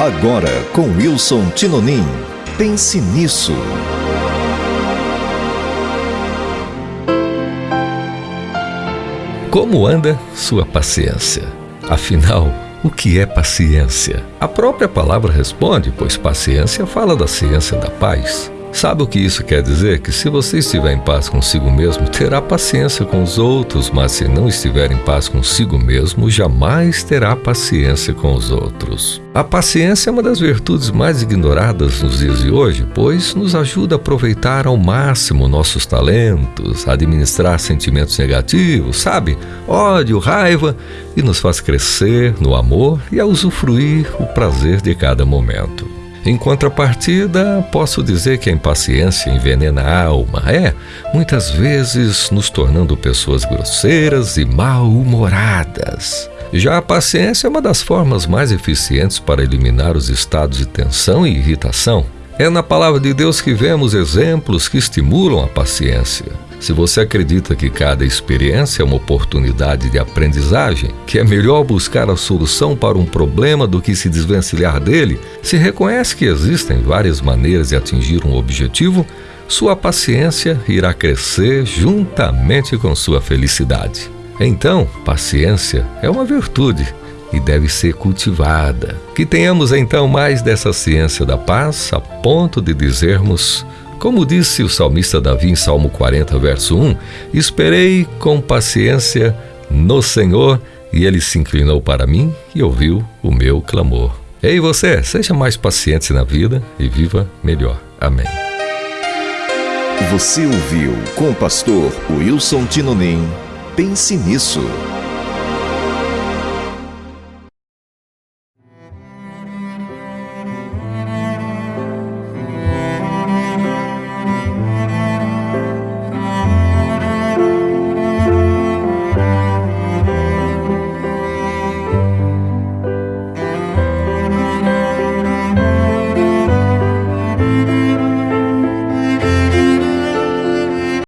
Agora com Wilson Tinonim. Pense nisso. Como anda sua paciência? Afinal, o que é paciência? A própria palavra responde, pois paciência fala da ciência da paz. Sabe o que isso quer dizer? Que se você estiver em paz consigo mesmo, terá paciência com os outros, mas se não estiver em paz consigo mesmo, jamais terá paciência com os outros. A paciência é uma das virtudes mais ignoradas nos dias de hoje, pois nos ajuda a aproveitar ao máximo nossos talentos, a administrar sentimentos negativos, sabe? Ódio, raiva, e nos faz crescer no amor e a usufruir o prazer de cada momento. Em contrapartida, posso dizer que a impaciência envenena a alma, é, muitas vezes nos tornando pessoas grosseiras e mal-humoradas. Já a paciência é uma das formas mais eficientes para eliminar os estados de tensão e irritação. É na palavra de Deus que vemos exemplos que estimulam a paciência. Se você acredita que cada experiência é uma oportunidade de aprendizagem, que é melhor buscar a solução para um problema do que se desvencilhar dele, se reconhece que existem várias maneiras de atingir um objetivo, sua paciência irá crescer juntamente com sua felicidade. Então, paciência é uma virtude e deve ser cultivada. Que tenhamos então mais dessa ciência da paz a ponto de dizermos como disse o salmista Davi em Salmo 40, verso 1: Esperei com paciência no Senhor, e ele se inclinou para mim e ouviu o meu clamor. Ei você, seja mais paciente na vida e viva melhor. Amém. Você ouviu com o pastor Wilson Tinonim. Pense nisso.